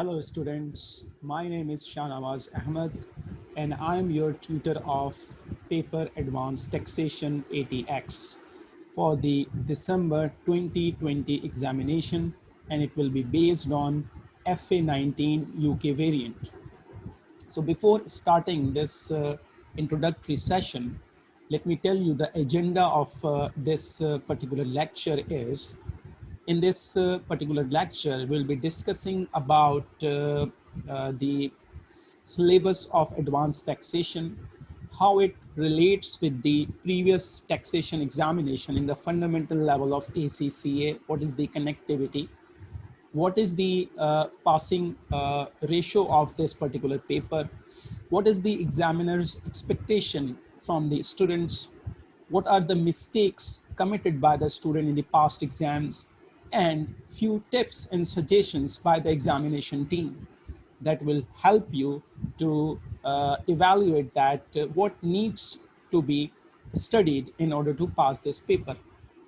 Hello students, my name is Shanawaz Ahmed and I'm your tutor of Paper Advanced Taxation ATX for the December 2020 examination and it will be based on FA19 UK variant. So before starting this uh, introductory session, let me tell you the agenda of uh, this uh, particular lecture is in this uh, particular lecture, we'll be discussing about uh, uh, the syllabus of advanced taxation, how it relates with the previous taxation examination in the fundamental level of ACCA, what is the connectivity, what is the uh, passing uh, ratio of this particular paper, what is the examiner's expectation from the students, what are the mistakes committed by the student in the past exams, and few tips and suggestions by the examination team that will help you to uh, evaluate that uh, what needs to be studied in order to pass this paper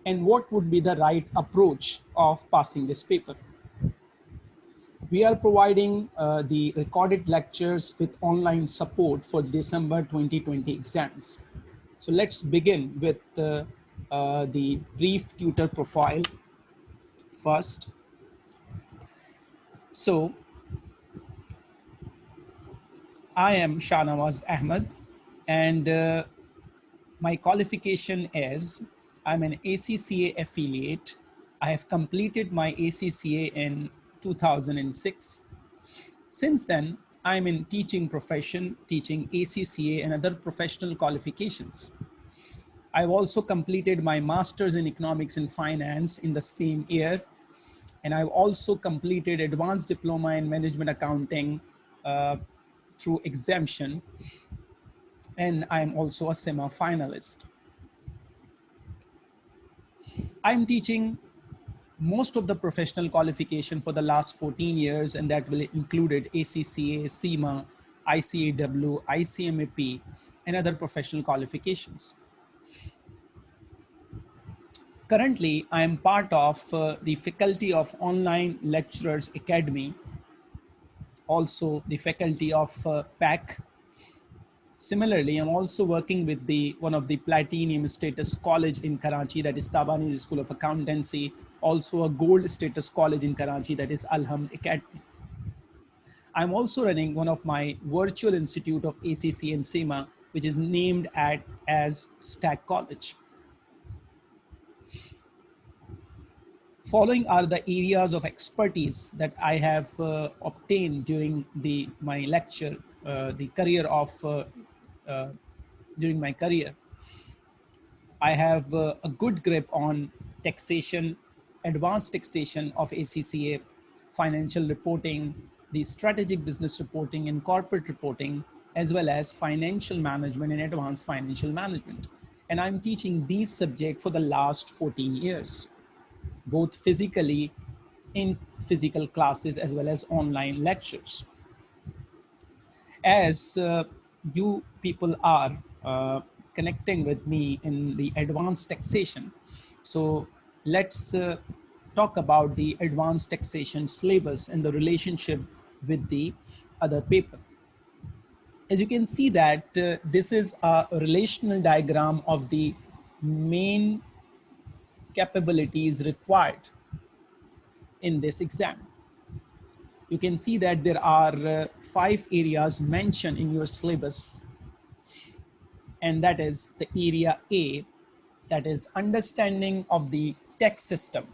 and what would be the right approach of passing this paper. We are providing uh, the recorded lectures with online support for December 2020 exams. So let's begin with uh, uh, the brief tutor profile first. So I am Shanawaz Ahmed and uh, my qualification is I'm an ACCA affiliate. I have completed my ACCA in 2006. Since then, I'm in teaching profession, teaching ACCA and other professional qualifications. I've also completed my master's in economics and finance in the same year and I've also completed advanced diploma in management accounting uh, through exemption. And I'm also a CIMA finalist. I'm teaching most of the professional qualification for the last 14 years, and that will included ACCA, CIMA, ICAW, ICMAP, and other professional qualifications. Currently, I am part of uh, the faculty of Online Lecturers Academy, also the faculty of uh, PAC. Similarly, I'm also working with the one of the platinum status college in Karachi, that is Tabani School of Accountancy, also a gold status college in Karachi, that is Alham Academy. I'm also running one of my virtual institute of ACC and CIMA, which is named at as Stack College. Following are the areas of expertise that I have uh, obtained during the my lecture, uh, the career of uh, uh during my career. I have uh, a good grip on taxation, advanced taxation of ACCA, financial reporting, the strategic business reporting and corporate reporting, as well as financial management and advanced financial management. And I'm teaching these subjects for the last 14 years both physically in physical classes as well as online lectures. As uh, you people are uh, connecting with me in the advanced taxation, so let's uh, talk about the advanced taxation syllabus and the relationship with the other paper. As you can see that uh, this is a relational diagram of the main capabilities required in this exam. You can see that there are uh, five areas mentioned in your syllabus. And that is the area A, that is understanding of the tax system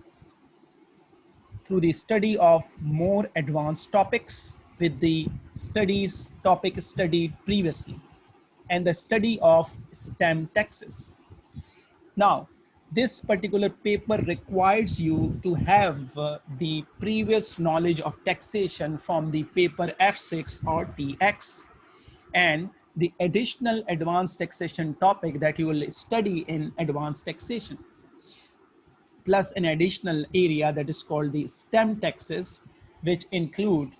through the study of more advanced topics with the studies topic studied previously and the study of stamp taxes. Now, this particular paper requires you to have uh, the previous knowledge of taxation from the paper F6 or TX and the additional advanced taxation topic that you will study in advanced taxation plus an additional area that is called the stamp taxes which include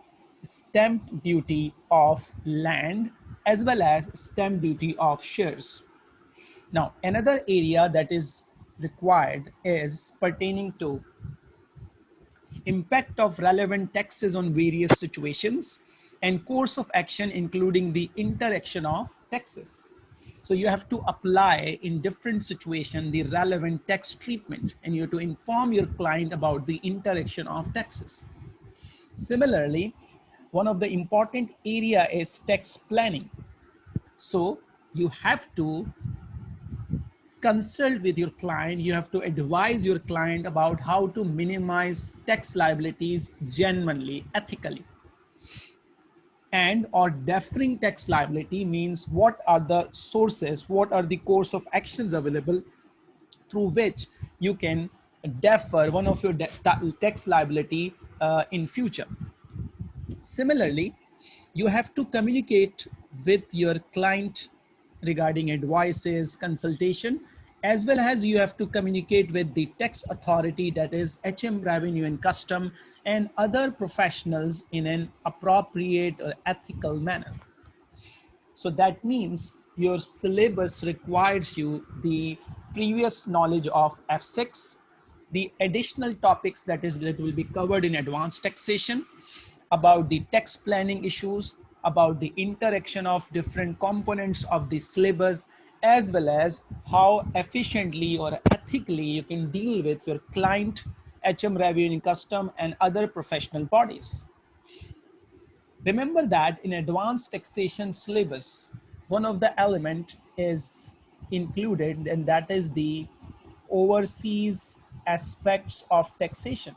stamp duty of land as well as stamp duty of shares. Now another area that is required is pertaining to impact of relevant taxes on various situations, and course of action, including the interaction of taxes. So you have to apply in different situation the relevant tax treatment and you have to inform your client about the interaction of taxes. Similarly, one of the important area is tax planning. So you have to consult with your client. You have to advise your client about how to minimize tax liabilities genuinely, ethically and or deferring tax liability means what are the sources, what are the course of actions available through which you can defer one of your tax liability uh, in future. Similarly, you have to communicate with your client regarding advices, consultation, as well as you have to communicate with the tax authority that is HM Revenue and Custom and other professionals in an appropriate or ethical manner. So that means your syllabus requires you the previous knowledge of F6, the additional topics that is that will be covered in advanced taxation, about the tax planning issues, about the interaction of different components of the syllabus, as well as how efficiently or ethically you can deal with your client HM Revenue Custom and other professional bodies. Remember that in advanced taxation syllabus, one of the element is included and that is the overseas aspects of taxation.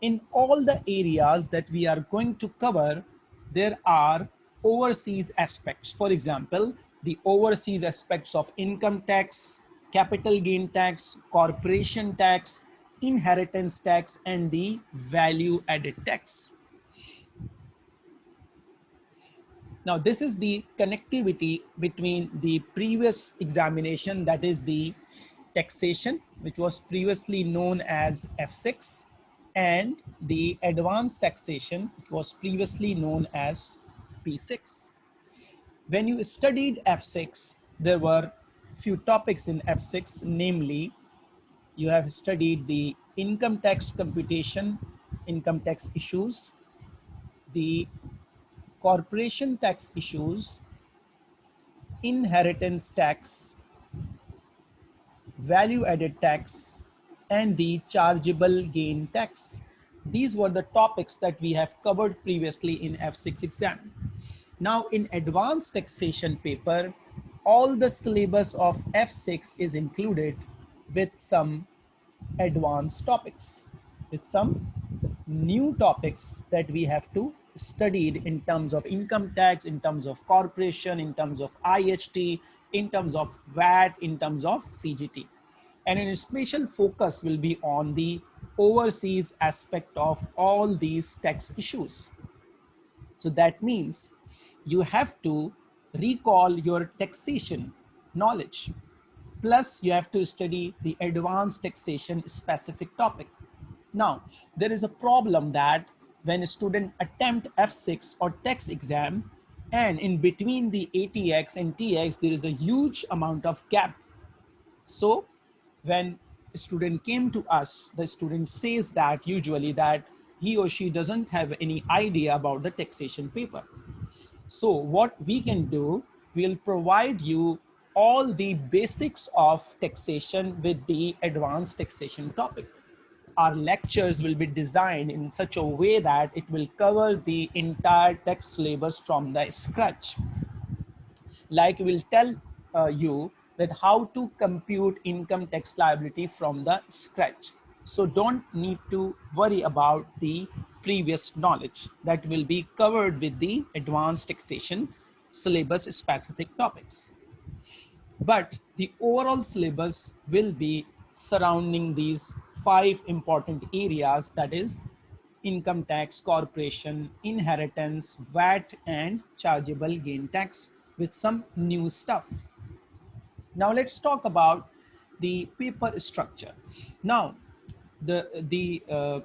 In all the areas that we are going to cover, there are overseas aspects. For example, the overseas aspects of income tax, capital gain tax, corporation tax, inheritance tax and the value added tax. Now this is the connectivity between the previous examination that is the taxation which was previously known as F6 and the advanced taxation which was previously known as P6. When you studied F6 there were few topics in F6 namely you have studied the income tax computation, income tax issues, the corporation tax issues, inheritance tax, value added tax, and the chargeable gain tax. These were the topics that we have covered previously in F6 exam. Now in advanced taxation paper, all the syllabus of F6 is included with some advanced topics. With some new topics that we have to studied in terms of income tax, in terms of corporation, in terms of IHT, in terms of VAT, in terms of CGT. And an special focus will be on the overseas aspect of all these tax issues. So that means you have to recall your taxation knowledge. Plus you have to study the advanced taxation specific topic. Now, there is a problem that when a student attempt F6 or tax exam and in between the ATX and TX, there is a huge amount of gap. So when a student came to us, the student says that usually that he or she doesn't have any idea about the taxation paper. So what we can do, we'll provide you all the basics of taxation with the advanced taxation topic. Our lectures will be designed in such a way that it will cover the entire tax syllabus from the scratch. Like we'll tell uh, you that how to compute income tax liability from the scratch. So don't need to worry about the previous knowledge that will be covered with the advanced taxation syllabus specific topics. But the overall syllabus will be surrounding these five important areas that is income tax, corporation, inheritance, VAT and chargeable gain tax with some new stuff. Now let's talk about the paper structure. Now the, the uh,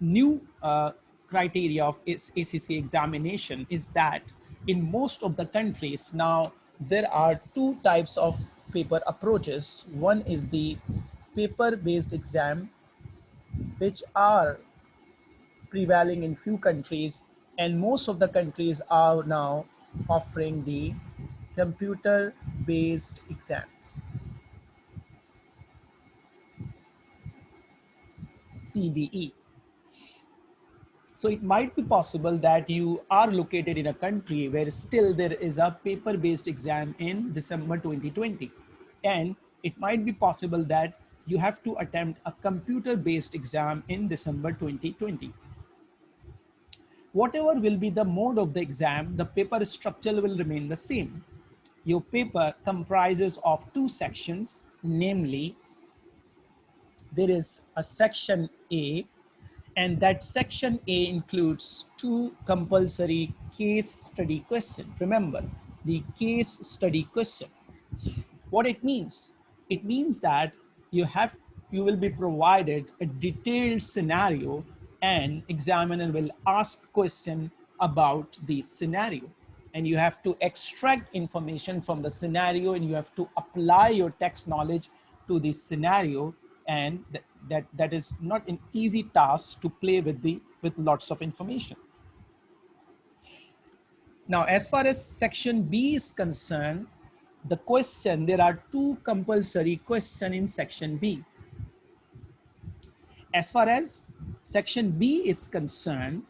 new uh, criteria of ACC examination is that in most of the countries now there are two types of paper approaches. One is the paper-based exam which are prevailing in few countries and most of the countries are now offering the computer based exams. CBE. So it might be possible that you are located in a country where still there is a paper-based exam in December 2020. And it might be possible that you have to attempt a computer-based exam in December 2020. Whatever will be the mode of the exam, the paper structure will remain the same. Your paper comprises of two sections, namely, there is a section A and that section A includes two compulsory case study questions. Remember, the case study question. What it means? It means that you have you will be provided a detailed scenario and examiner will ask question about the scenario and you have to extract information from the scenario and you have to apply your text knowledge to the scenario. And th that that is not an easy task to play with the with lots of information. Now as far as section b is concerned the question there are two compulsory question in section b. As far as section b is concerned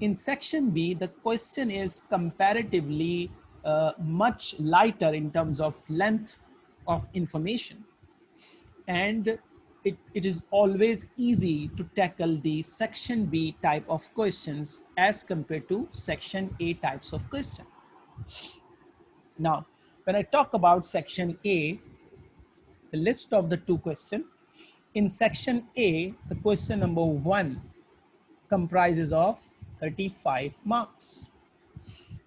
in section b the question is comparatively uh, much lighter in terms of length of information and it, it is always easy to tackle the section B type of questions as compared to section A types of question. Now, when I talk about section A, the list of the two question, in section A, the question number one comprises of 35 marks.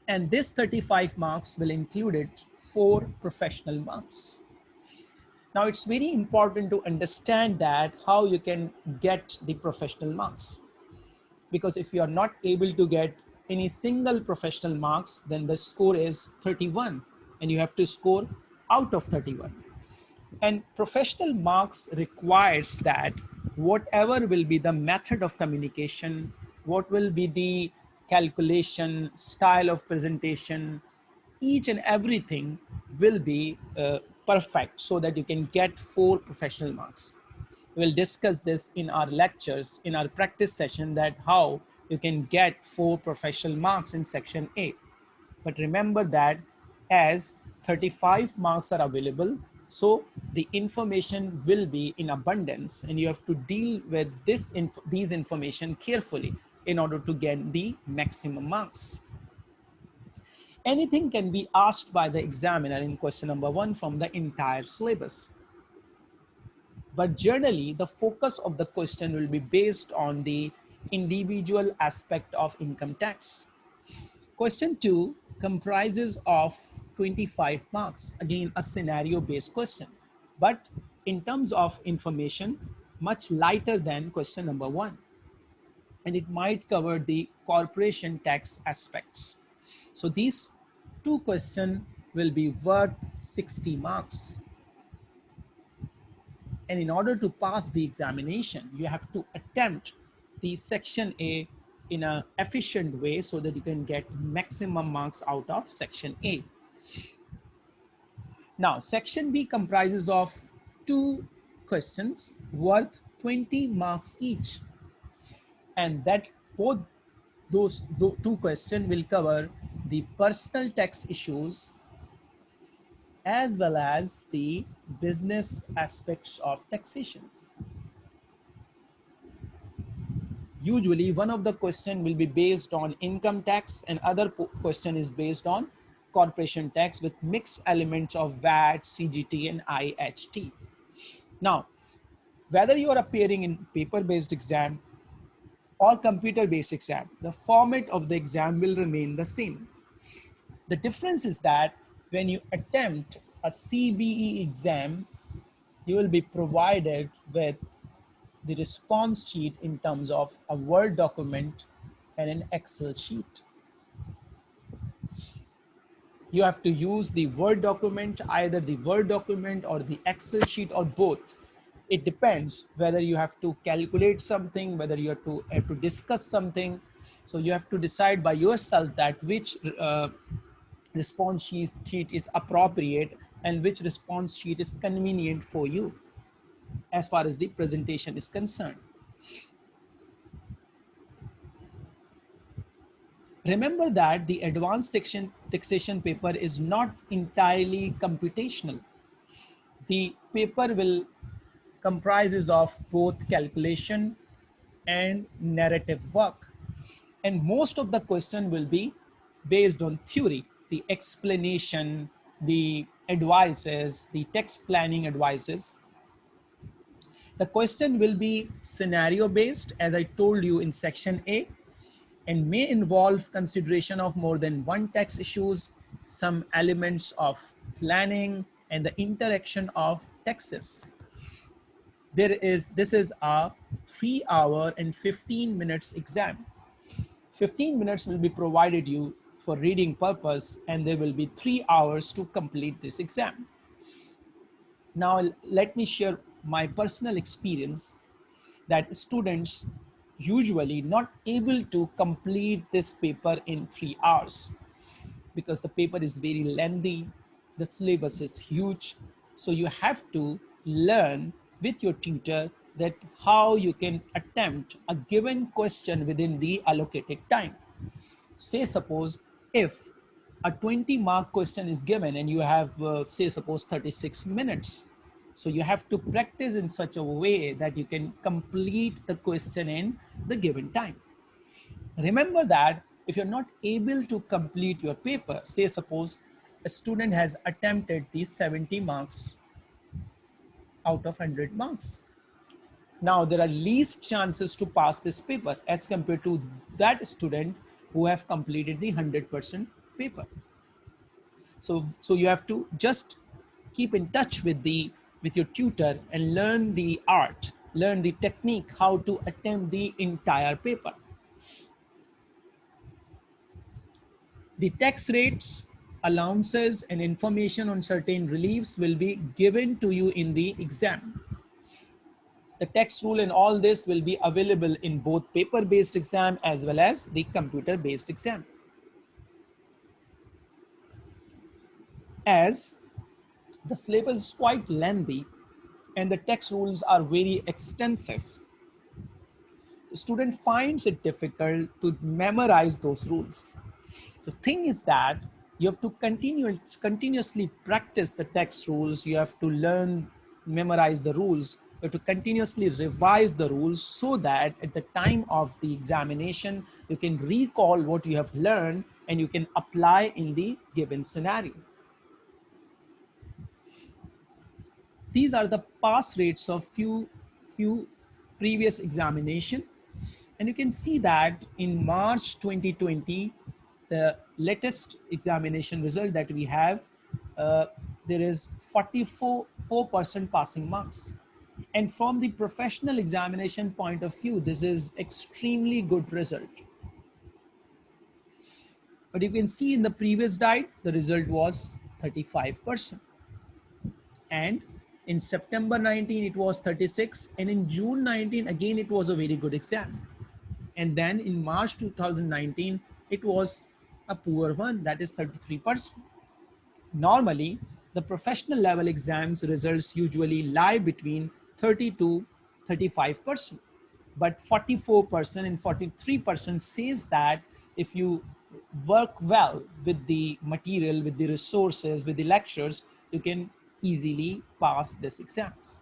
And this 35 marks will include four professional marks. Now it's very important to understand that how you can get the professional marks. Because if you are not able to get any single professional marks, then the score is 31 and you have to score out of 31. And professional marks requires that whatever will be the method of communication, what will be the calculation, style of presentation, each and everything will be uh, perfect so that you can get four professional marks. We'll discuss this in our lectures, in our practice session that how you can get four professional marks in section A. But remember that as 35 marks are available, so the information will be in abundance and you have to deal with this inf these information carefully in order to get the maximum marks anything can be asked by the examiner in question number one from the entire syllabus. But generally, the focus of the question will be based on the individual aspect of income tax. Question two comprises of 25 marks, again, a scenario-based question. But in terms of information, much lighter than question number one. And it might cover the corporation tax aspects. So these two questions will be worth 60 marks. And in order to pass the examination, you have to attempt the section A in an efficient way so that you can get maximum marks out of section A. Now, section B comprises of two questions worth 20 marks each. And that both those two questions will cover the personal tax issues as well as the business aspects of taxation. Usually one of the question will be based on income tax and other question is based on corporation tax with mixed elements of VAT, CGT and IHT. Now, whether you are appearing in paper-based exam or computer-based exam, the format of the exam will remain the same. The difference is that when you attempt a CBE exam, you will be provided with the response sheet in terms of a Word document and an Excel sheet. You have to use the Word document, either the Word document or the Excel sheet or both it depends whether you have to calculate something, whether you have to, have to discuss something. So you have to decide by yourself that which uh, response sheet, sheet is appropriate and which response sheet is convenient for you as far as the presentation is concerned. Remember that the advanced taxation, taxation paper is not entirely computational. The paper will comprises of both calculation and narrative work. And most of the question will be based on theory, the explanation, the advices, the text planning advices. The question will be scenario based, as I told you in section A, and may involve consideration of more than one text issues, some elements of planning, and the interaction of texts there is this is a three hour and 15 minutes exam. 15 minutes will be provided you for reading purpose and there will be three hours to complete this exam. Now let me share my personal experience that students usually not able to complete this paper in three hours because the paper is very lengthy the syllabus is huge. So you have to learn with your tutor that how you can attempt a given question within the allocated time. Say suppose if a 20 mark question is given and you have uh, say suppose 36 minutes. So you have to practice in such a way that you can complete the question in the given time. Remember that if you're not able to complete your paper, say suppose a student has attempted these 70 marks out of 100 marks. Now there are least chances to pass this paper as compared to that student who have completed the 100% paper. So, so you have to just keep in touch with the with your tutor and learn the art, learn the technique, how to attempt the entire paper. The tax rates allowances and information on certain reliefs will be given to you in the exam. The text rule and all this will be available in both paper-based exam as well as the computer-based exam. As the syllabus is quite lengthy and the text rules are very extensive, the student finds it difficult to memorize those rules. The thing is that you have to continue, continuously practice the text rules. You have to learn, memorize the rules. You have to continuously revise the rules so that at the time of the examination, you can recall what you have learned and you can apply in the given scenario. These are the pass rates of few, few previous examination. And you can see that in March 2020, the latest examination result that we have, uh, there is 44% passing marks. And from the professional examination point of view, this is extremely good result. But you can see in the previous diet, the result was 35%. And in September 19, it was 36. And in June 19, again, it was a very good exam. And then in March 2019, it was a poor one, that is 33%. Normally, the professional level exams results usually lie between 30 to 35%. But 44% and 43% says that if you work well with the material, with the resources, with the lectures, you can easily pass this exams.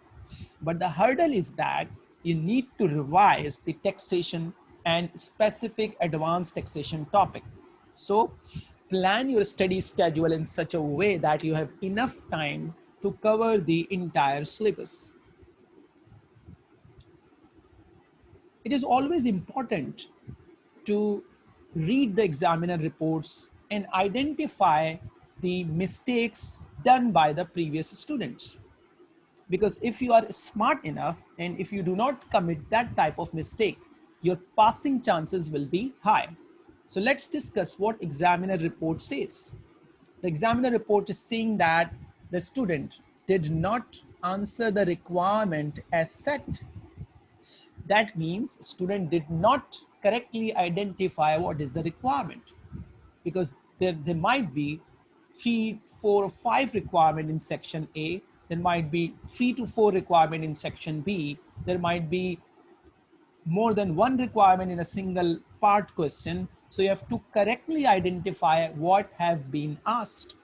But the hurdle is that you need to revise the taxation and specific advanced taxation topic. So plan your study schedule in such a way that you have enough time to cover the entire syllabus. It is always important to read the examiner reports and identify the mistakes done by the previous students. Because if you are smart enough and if you do not commit that type of mistake, your passing chances will be high. So let's discuss what examiner report says. The examiner report is saying that the student did not answer the requirement as set. That means student did not correctly identify what is the requirement because there, there might be three, four, or five requirement in section A. There might be three to four requirement in section B. There might be more than one requirement in a single part question. So you have to correctly identify what have been asked.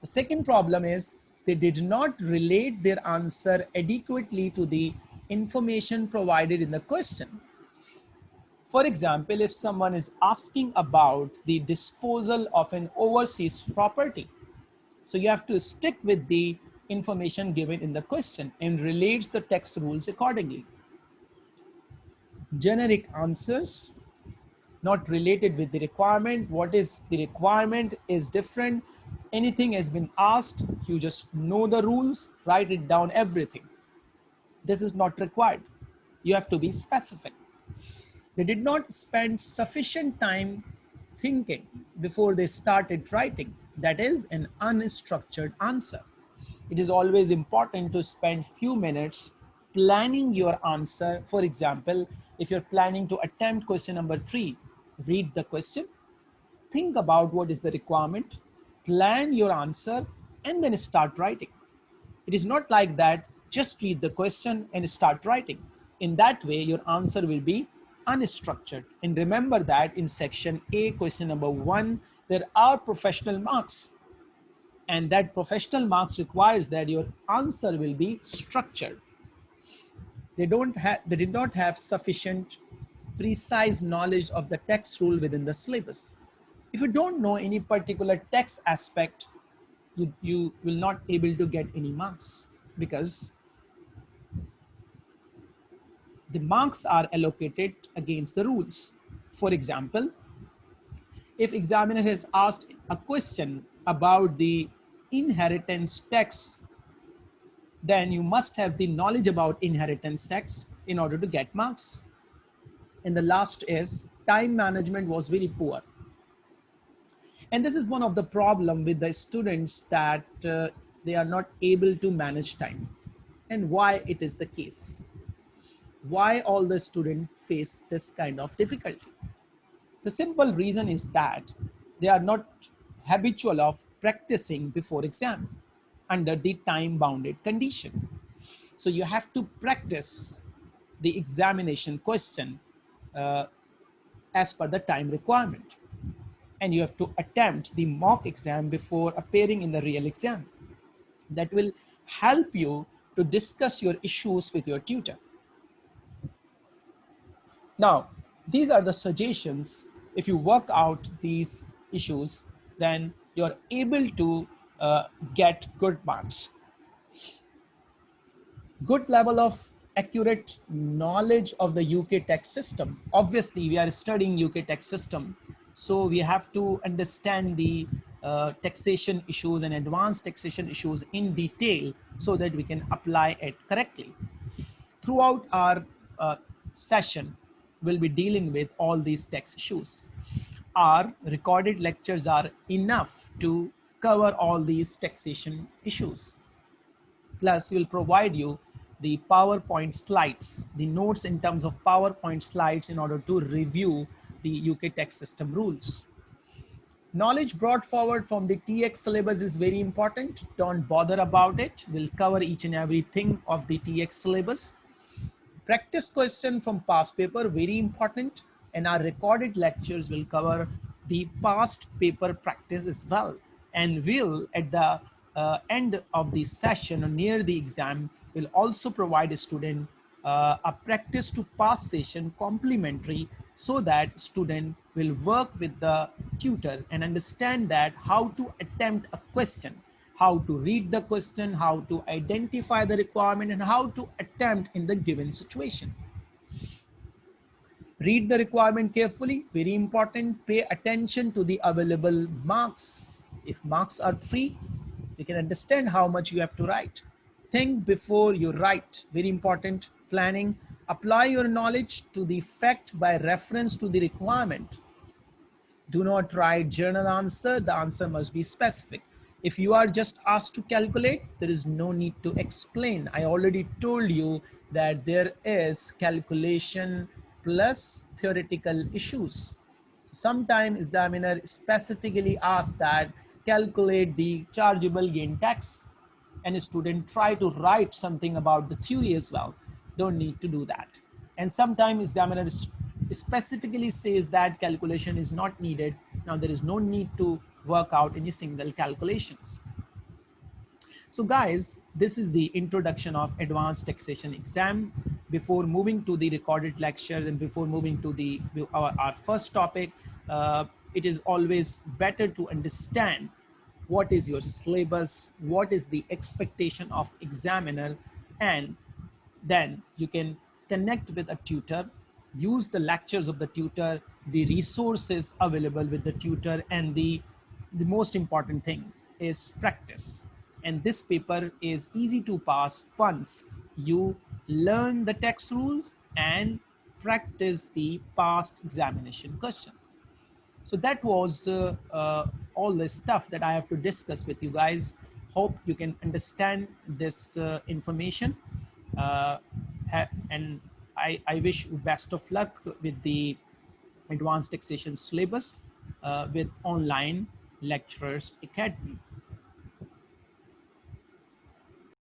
The second problem is they did not relate their answer adequately to the information provided in the question. For example, if someone is asking about the disposal of an overseas property, so you have to stick with the information given in the question and relates the text rules accordingly. Generic answers not related with the requirement. What is the requirement is different. Anything has been asked, you just know the rules, write it down, everything. This is not required. You have to be specific. They did not spend sufficient time thinking before they started writing. That is an unstructured answer. It is always important to spend few minutes planning your answer. For example, if you're planning to attempt question number three, read the question, think about what is the requirement, plan your answer, and then start writing. It is not like that, just read the question and start writing. In that way, your answer will be unstructured. And remember that in section A, question number one, there are professional marks. And that professional marks requires that your answer will be structured. They don't have, they did not have sufficient precise knowledge of the text rule within the syllabus. If you don't know any particular text aspect, you, you will not able to get any marks because the marks are allocated against the rules. For example, if examiner has asked a question about the inheritance tax, then you must have the knowledge about inheritance tax in order to get marks. And the last is time management was very poor. And this is one of the problem with the students that uh, they are not able to manage time and why it is the case why all the students face this kind of difficulty. The simple reason is that they are not habitual of practicing before exam under the time bounded condition. So you have to practice the examination question uh, as per the time requirement. And you have to attempt the mock exam before appearing in the real exam. That will help you to discuss your issues with your tutor. Now, these are the suggestions. If you work out these issues, then you're able to uh, get good marks. Good level of accurate knowledge of the UK tax system. Obviously, we are studying UK tax system. So we have to understand the uh, taxation issues and advanced taxation issues in detail so that we can apply it correctly. Throughout our uh, session, will be dealing with all these tax issues. Our recorded lectures are enough to cover all these taxation issues. Plus, we'll provide you the PowerPoint slides, the notes in terms of PowerPoint slides in order to review the UK tax system rules. Knowledge brought forward from the TX syllabus is very important. Don't bother about it. We'll cover each and everything of the TX syllabus practice question from past paper, very important. And our recorded lectures will cover the past paper practice as well. And will at the uh, end of the session or near the exam will also provide a student uh, a practice to pass session complementary so that student will work with the tutor and understand that how to attempt a question how to read the question, how to identify the requirement, and how to attempt in the given situation. Read the requirement carefully, very important. Pay attention to the available marks. If marks are three, you can understand how much you have to write. Think before you write, very important. Planning, apply your knowledge to the fact by reference to the requirement. Do not write journal answer, the answer must be specific If you are just asked to calculate, there is no need to explain. I already told you that there is calculation plus theoretical issues. Sometimes the examiner specifically asks that calculate the chargeable gain tax and a student try to write something about the theory as well. Don't need to do that. And sometimes the examiner specifically says that calculation is not needed. Now there is no need to work out any single calculations. So guys, this is the introduction of advanced taxation exam. Before moving to the recorded lecture and before moving to the our, our first topic, uh, it is always better to understand what is your syllabus, what is the expectation of examiner, and then you can connect with a tutor, use the lectures of the tutor, the resources available with the tutor, and the, the most important thing is practice. And this paper is easy to pass once you learn the text rules and practice the past examination question. So that was uh, uh, all this stuff that I have to discuss with you guys. Hope you can understand this uh, information. Uh, and I, I wish you best of luck with the advanced taxation syllabus uh, with online lecturers academy.